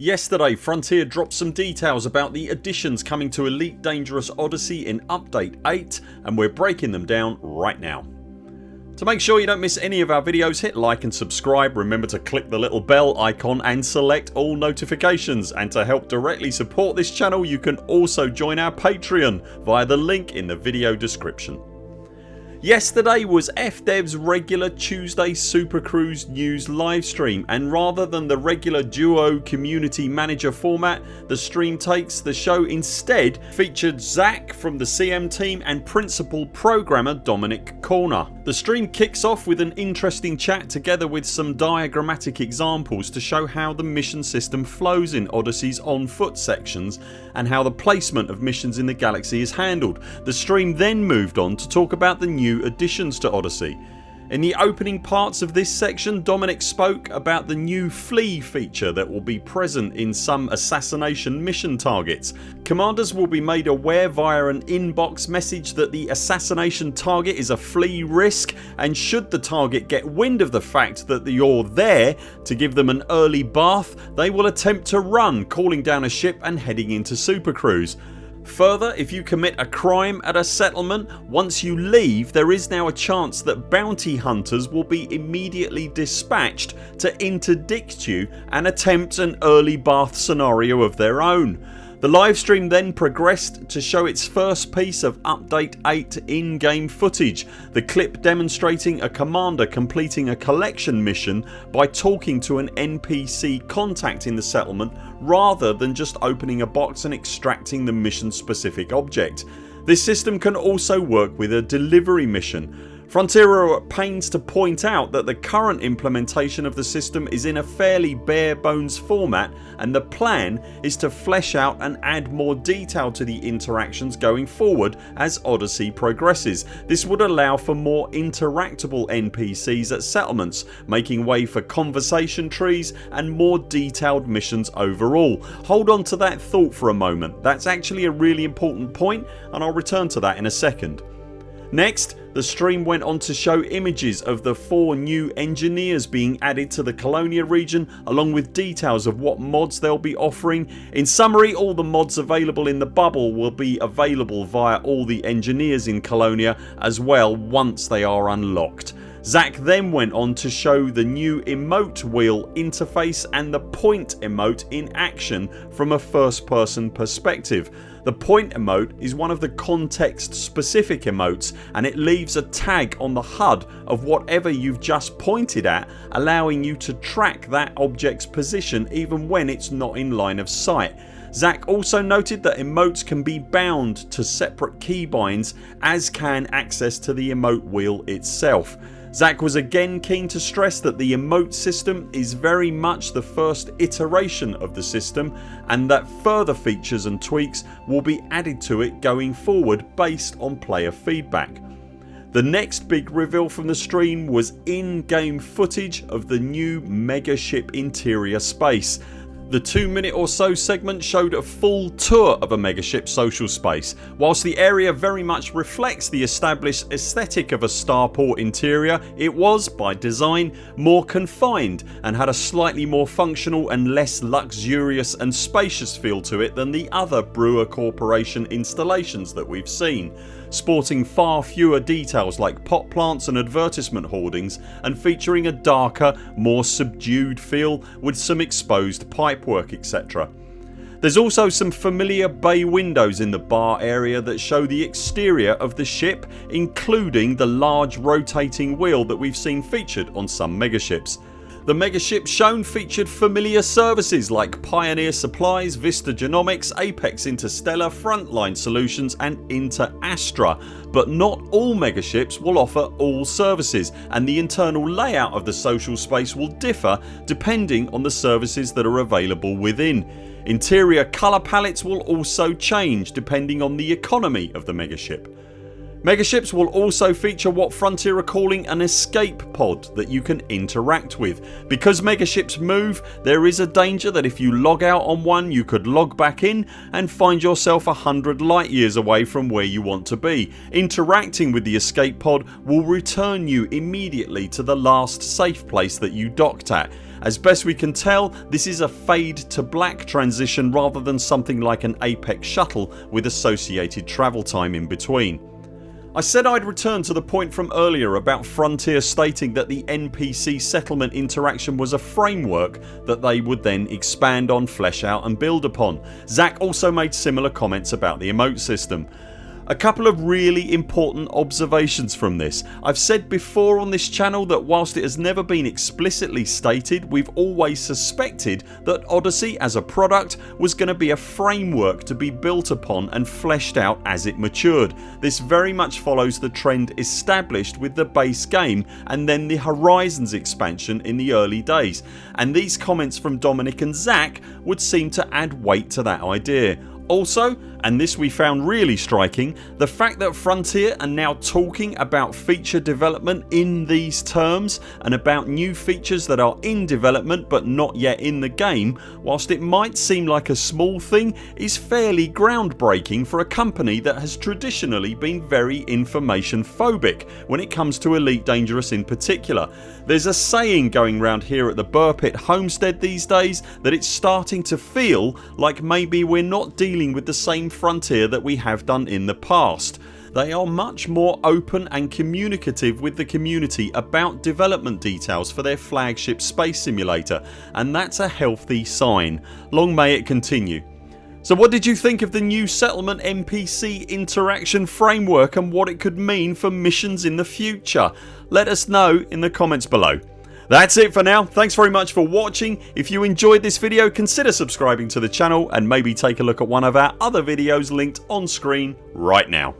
Yesterday Frontier dropped some details about the additions coming to Elite Dangerous Odyssey in update 8 and we're breaking them down right now. To make sure you don't miss any of our videos hit like and subscribe, remember to click the little bell icon and select all notifications and to help directly support this channel you can also join our Patreon via the link in the video description. Yesterday was FDev's regular Tuesday Super Cruise news livestream and rather than the regular duo community manager format the stream takes the show instead featured Zach from the CM team and principal programmer Dominic Corner. The stream kicks off with an interesting chat together with some diagrammatic examples to show how the mission system flows in Odyssey's on foot sections and how the placement of missions in the galaxy is handled. The stream then moved on to talk about the new new additions to Odyssey. In the opening parts of this section Dominic spoke about the new flee feature that will be present in some assassination mission targets. Commanders will be made aware via an inbox message that the assassination target is a flee risk and should the target get wind of the fact that you're there to give them an early bath they will attempt to run calling down a ship and heading into supercruise. Further if you commit a crime at a settlement once you leave there is now a chance that bounty hunters will be immediately dispatched to interdict you and attempt an early bath scenario of their own. The livestream then progressed to show its first piece of update 8 in-game footage. The clip demonstrating a commander completing a collection mission by talking to an NPC contact in the settlement rather than just opening a box and extracting the mission specific object. This system can also work with a delivery mission Frontier are at pains to point out that the current implementation of the system is in a fairly bare bones format and the plan is to flesh out and add more detail to the interactions going forward as Odyssey progresses. This would allow for more interactable NPCs at settlements making way for conversation trees and more detailed missions overall. Hold on to that thought for a moment. That's actually a really important point and I'll return to that in a second. Next the stream went on to show images of the 4 new engineers being added to the Colonia region along with details of what mods they'll be offering. In summary all the mods available in the bubble will be available via all the engineers in Colonia as well once they are unlocked. Zach then went on to show the new emote wheel interface and the point emote in action from a first person perspective. The point emote is one of the context specific emotes and it leaves a tag on the HUD of whatever you've just pointed at allowing you to track that objects position even when it's not in line of sight. Zach also noted that emotes can be bound to separate keybinds as can access to the emote wheel itself. Zach was again keen to stress that the emote system is very much the first iteration of the system and that further features and tweaks will be added to it going forward based on player feedback. The next big reveal from the stream was in-game footage of the new megaship interior space the 2 minute or so segment showed a full tour of a megaship social space. Whilst the area very much reflects the established aesthetic of a starport interior it was, by design, more confined and had a slightly more functional and less luxurious and spacious feel to it than the other Brewer Corporation installations that we've seen sporting far fewer details like pot plants and advertisement hoardings and featuring a darker more subdued feel with some exposed pipework etc. There's also some familiar bay windows in the bar area that show the exterior of the ship including the large rotating wheel that we've seen featured on some megaships. The megaship shown featured familiar services like Pioneer Supplies, Vista Genomics, Apex Interstellar, Frontline Solutions and Inter Astra but not all megaships will offer all services and the internal layout of the social space will differ depending on the services that are available within. Interior colour palettes will also change depending on the economy of the megaship. Megaships will also feature what Frontier are calling an escape pod that you can interact with. Because megaships move there is a danger that if you log out on one you could log back in and find yourself a hundred light years away from where you want to be. Interacting with the escape pod will return you immediately to the last safe place that you docked at As best we can tell this is a fade to black transition rather than something like an Apex shuttle with associated travel time in between. I said I'd return to the point from earlier about Frontier stating that the NPC settlement interaction was a framework that they would then expand on, flesh out and build upon. Zach also made similar comments about the emote system. A couple of really important observations from this. I've said before on this channel that whilst it has never been explicitly stated we've always suspected that Odyssey as a product was going to be a framework to be built upon and fleshed out as it matured. This very much follows the trend established with the base game and then the Horizons expansion in the early days and these comments from Dominic and Zach would seem to add weight to that idea. Also and this we found really striking the fact that Frontier are now talking about feature development in these terms and about new features that are in development but not yet in the game whilst it might seem like a small thing is fairly groundbreaking for a company that has traditionally been very information phobic when it comes to Elite Dangerous in particular. There's a saying going round here at the Buur Pit homestead these days that it's starting to feel like maybe we're not dealing with the same frontier that we have done in the past. They are much more open and communicative with the community about development details for their flagship space simulator and that's a healthy sign. Long may it continue. So what did you think of the new settlement NPC interaction framework and what it could mean for missions in the future? Let us know in the comments below. That's it for now. Thanks very much for watching. If you enjoyed this video consider subscribing to the channel and maybe take a look at one of our other videos linked on screen right now.